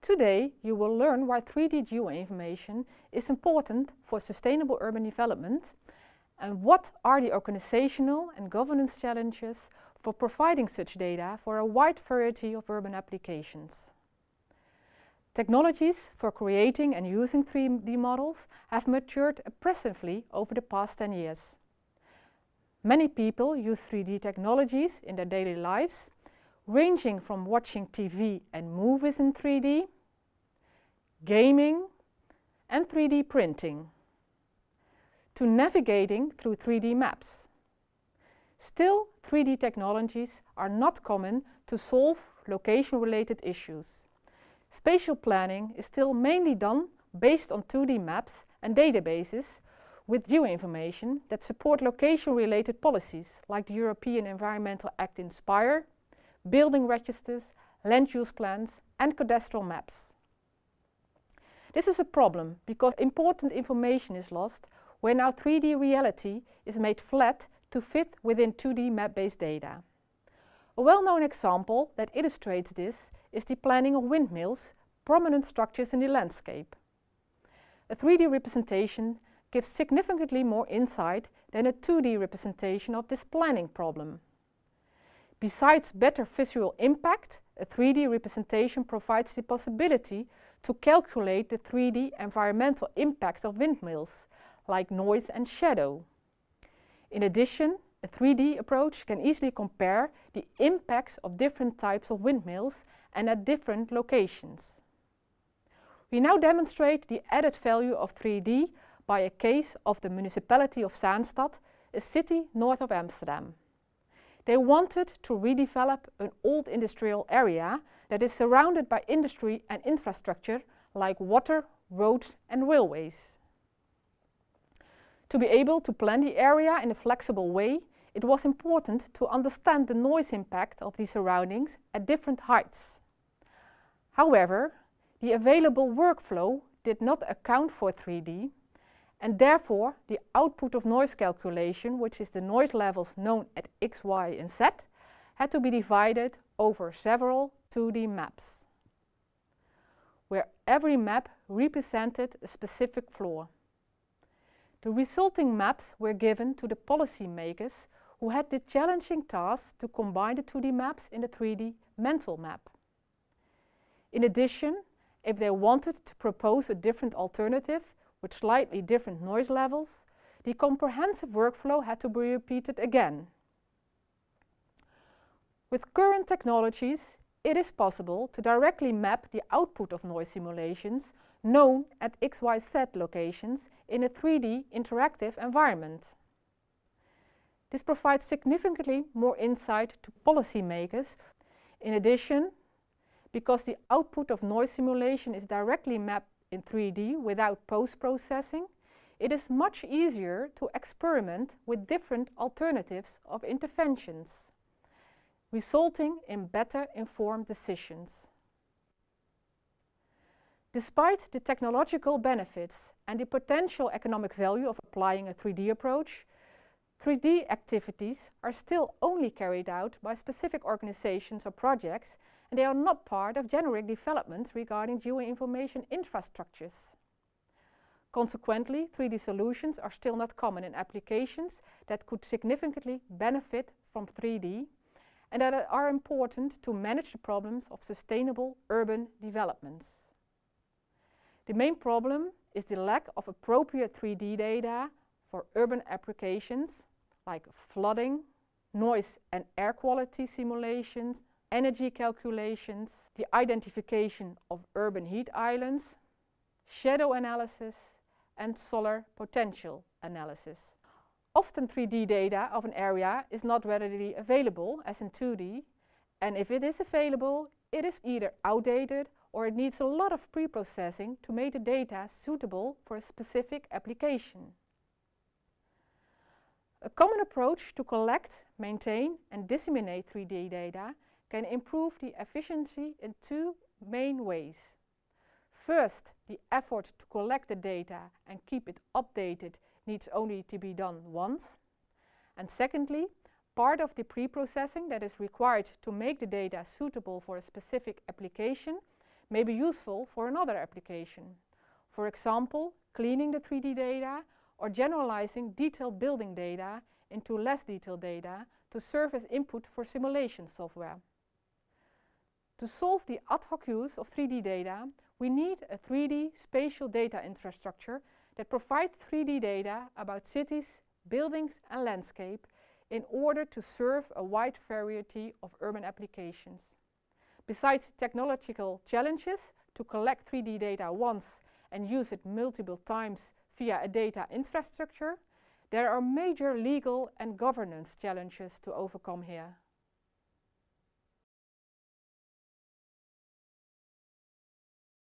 Today you will learn why 3D geoinformation is important for sustainable urban development and what are the organizational and governance challenges for providing such data for a wide variety of urban applications. Technologies for creating and using 3D models have matured impressively over the past 10 years. Many people use 3D technologies in their daily lives, ranging from watching TV and movies in 3D, gaming and 3D printing, to navigating through 3D maps. Still, 3D technologies are not common to solve location-related issues. Spatial planning is still mainly done based on 2D maps and databases with geoinformation that support location-related policies like the European Environmental Act Inspire, building registers, land use plans and cadastral maps. This is a problem because important information is lost when our 3D reality is made flat to fit within 2D map-based data. A well-known example that illustrates this is the planning of windmills, prominent structures in the landscape. A 3D representation gives significantly more insight than a 2D representation of this planning problem. Besides better visual impact, a 3D representation provides the possibility to calculate the 3D environmental impacts of windmills, like noise and shadow. In addition, a 3D approach can easily compare the impacts of different types of windmills and at different locations. We now demonstrate the added value of 3D by a case of the municipality of Zaanstad, a city north of Amsterdam. They wanted to redevelop an old industrial area that is surrounded by industry and infrastructure like water, roads and railways. To be able to plan the area in a flexible way, it was important to understand the noise impact of the surroundings at different heights. However, the available workflow did not account for 3D and therefore the output of noise calculation, which is the noise levels known at X, Y and Z, had to be divided over several 2D maps, where every map represented a specific floor. The resulting maps were given to the policymakers who had the challenging task to combine the 2D maps in the 3D mental map. In addition, if they wanted to propose a different alternative with slightly different noise levels, the comprehensive workflow had to be repeated again. With current technologies, it is possible to directly map the output of noise simulations known at XYZ locations in a 3D interactive environment. This provides significantly more insight to policymakers. In addition, because the output of noise simulation is directly mapped in 3D without post-processing, it is much easier to experiment with different alternatives of interventions, resulting in better informed decisions. Despite the technological benefits and the potential economic value of applying a 3D approach, 3D activities are still only carried out by specific organizations or projects and they are not part of generic developments regarding geoinformation infrastructures. Consequently, 3D solutions are still not common in applications that could significantly benefit from 3D and that are important to manage the problems of sustainable urban developments. The main problem is the lack of appropriate 3D data for urban applications like flooding, noise and air quality simulations, energy calculations, the identification of urban heat islands, shadow analysis and solar potential analysis. Often 3D data of an area is not readily available as in 2D and if it is available it is either outdated or it needs a lot of pre-processing to make the data suitable for a specific application. A common approach to collect, maintain and disseminate 3D data can improve the efficiency in two main ways. First, the effort to collect the data and keep it updated needs only to be done once. And secondly, Part of the pre-processing that is required to make the data suitable for a specific application may be useful for another application. For example, cleaning the 3D data or generalizing detailed building data into less detailed data to serve as input for simulation software. To solve the ad hoc use of 3D data, we need a 3D spatial data infrastructure that provides 3D data about cities, buildings and landscape in order to serve a wide variety of urban applications. Besides technological challenges to collect 3D data once and use it multiple times via a data infrastructure, there are major legal and governance challenges to overcome here.